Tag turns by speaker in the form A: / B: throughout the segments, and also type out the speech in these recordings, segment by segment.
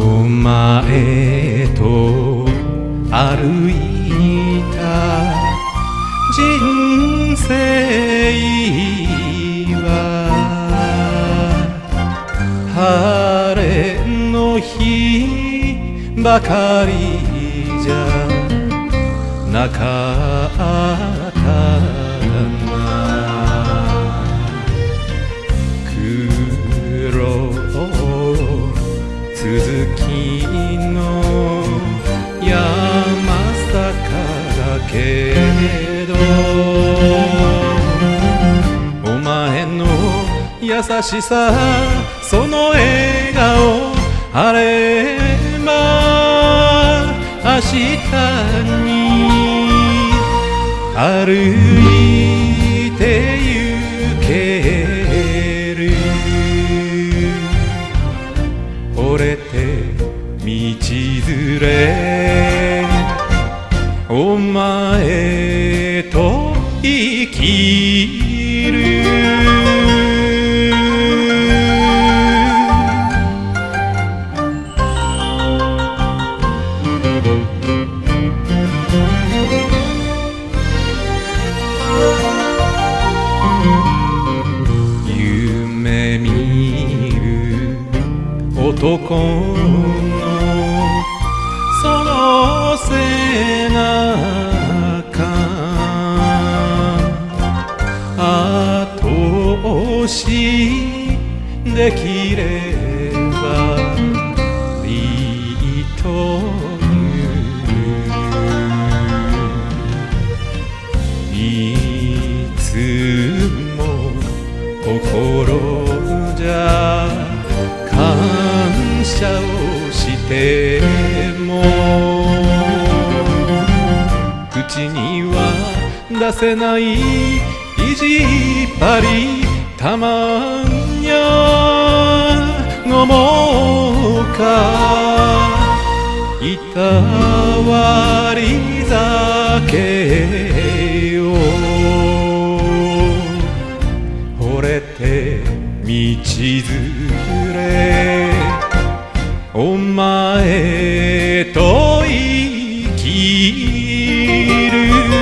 A: お前と歩いた人生は晴れの日ばかりじゃなかっただけどお前の優しさその笑顔あれば明日に歩いてお前と生きる。夢見る男のその背しできればいいといういつも心じゃ感謝をしても口には出せない意地っ張りたまんやごもか。いたわり酒を。惚れて道連れ。お前と生きる。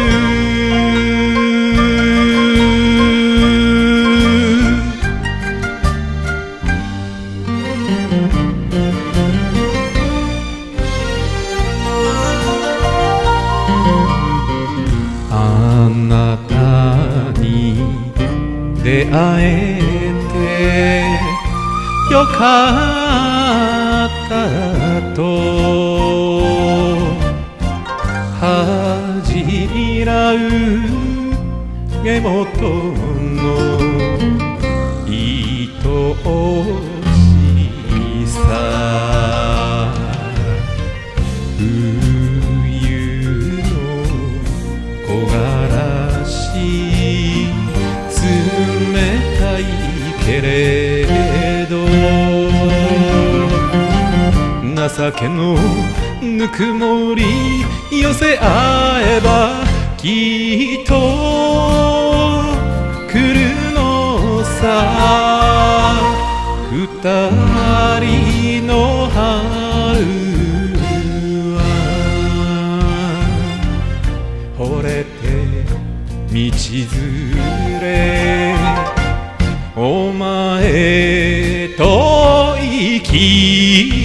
A: 出会えてよかったと。恥じらう目元の愛しさ酒のぬくもり寄せ合えばきっと来るのさ二人の春は惚れて道連れお前と生き